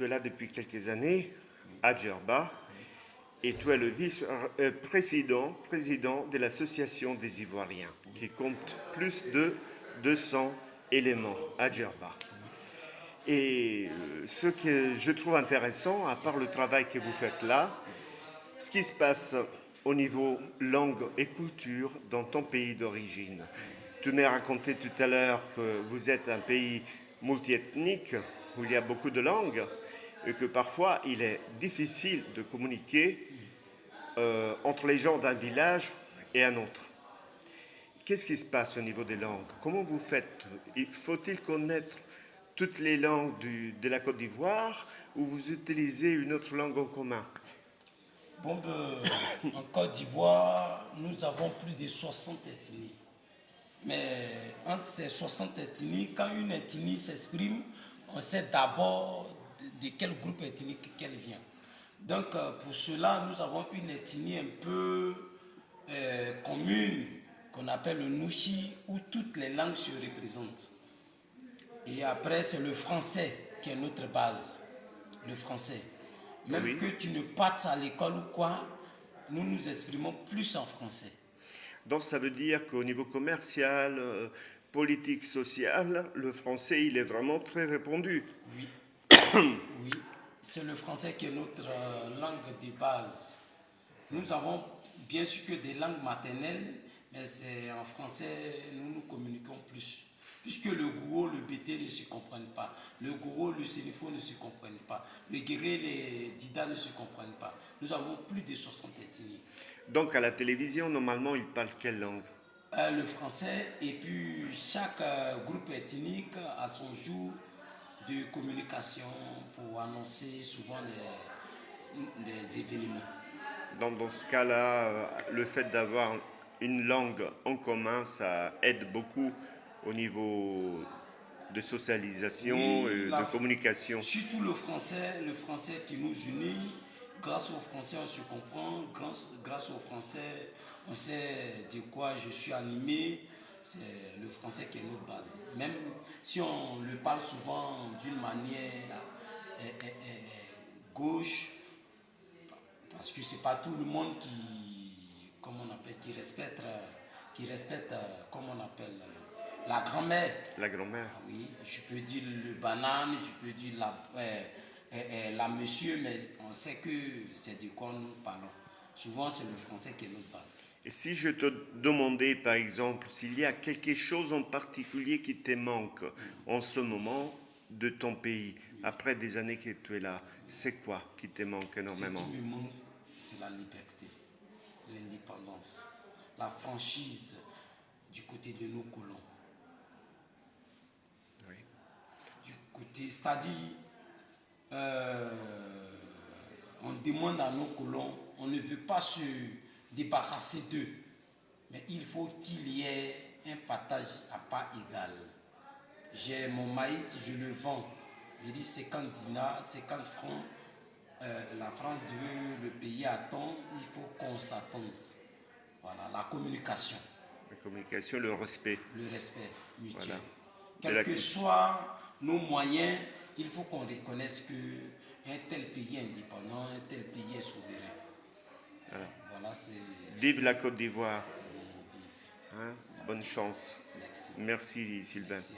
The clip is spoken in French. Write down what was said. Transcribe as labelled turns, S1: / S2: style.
S1: Tu es là depuis quelques années à Djerba et tu es le vice-président président de l'association des Ivoiriens qui compte plus de 200 éléments à Djerba. Et euh, ce que je trouve intéressant, à part le travail que vous faites là, ce qui se passe au niveau langue et culture dans ton pays d'origine. Tu m'as raconté tout à l'heure que vous êtes un pays multiethnique où il y a beaucoup de langues et que parfois il est difficile de communiquer euh, entre les gens d'un village et un autre. Qu'est-ce qui se passe au niveau des langues? Comment vous faites? Faut-il connaître toutes les langues de la Côte d'Ivoire ou vous utilisez une autre langue en commun?
S2: Bon, ben, en Côte d'Ivoire, nous avons plus de 60 ethnies. Mais entre ces 60 ethnies, quand une ethnie s'exprime, on sait d'abord de, quel groupe ethnique qu'elle vient. Donc euh, pour cela, nous avons une ethnie un peu euh, commune qu'on appelle le Nushi, où toutes les langues se représentent. Et après, c'est le français qui est notre base, le français. Même que tu ne partes à l'école ou quoi, nous nous exprimons plus en français.
S1: Donc ça veut dire qu'au niveau commercial, euh, politique, social, le français, il est vraiment très répandu.
S2: Oui, oui. c'est le français qui est notre euh, langue de base. Nous avons bien sûr que des langues maternelles, mais c'est en français, nous nous communiquons plus. Puisque le gourou, le BT ne se comprennent pas. Le gourou, le sénifo ne se comprennent pas. Le guéré, les dida ne se comprennent pas. Nous avons plus de 60 ethnies.
S1: Donc à la télévision, normalement, ils parlent quelle langue?
S2: Euh, Le français. Et puis chaque euh, groupe ethnique a son jour de communication pour annoncer souvent des, des événements.
S1: Donc dans ce cas-là, euh, le fait d'avoir une langue en commun, ça aide beaucoup au niveau de socialisation et de communication.
S2: Surtout le français, le français qui nous unit. Grâce au français, on se comprend. Grâce, grâce au français, on sait de quoi je suis animé. C'est le français qui est notre base. Même si on le parle souvent d'une manière eh, eh, eh, gauche, parce que c'est pas tout le monde qui, comment on appelle, qui respecte, qui respecte, comment on appelle, la grand-mère.
S1: La grand-mère.
S2: Ah oui, je peux dire le banane, je peux dire la, la monsieur, mais on sait que c'est de quoi nous parlons. Souvent, c'est le français qui est notre base.
S1: Si je te demandais, par exemple, s'il y a quelque chose en particulier qui te manque en ce moment de ton pays, après des années que tu es là, c'est quoi qui te manque énormément?
S2: Ce qui me manque, c'est la liberté, l'indépendance, la franchise du côté de nos colons. c'est-à-dire, euh, on demande à nos colons, on ne veut pas se débarrasser d'eux, mais il faut qu'il y ait un partage à pas égal. J'ai mon maïs, je le vends. Je dis 50 dinars, 50 francs. Euh, la France veut le payer à temps, il faut qu'on s'attende. Voilà, la communication.
S1: La communication, le respect.
S2: Le respect mutuel. Quel que soit nos moyens, il faut qu'on reconnaisse qu'un tel pays est indépendant, un tel pays est souverain.
S1: Voilà. Vive la Côte d'Ivoire. Hein? Bonne chance.
S2: Merci.
S1: Merci Sylvain.
S2: Merci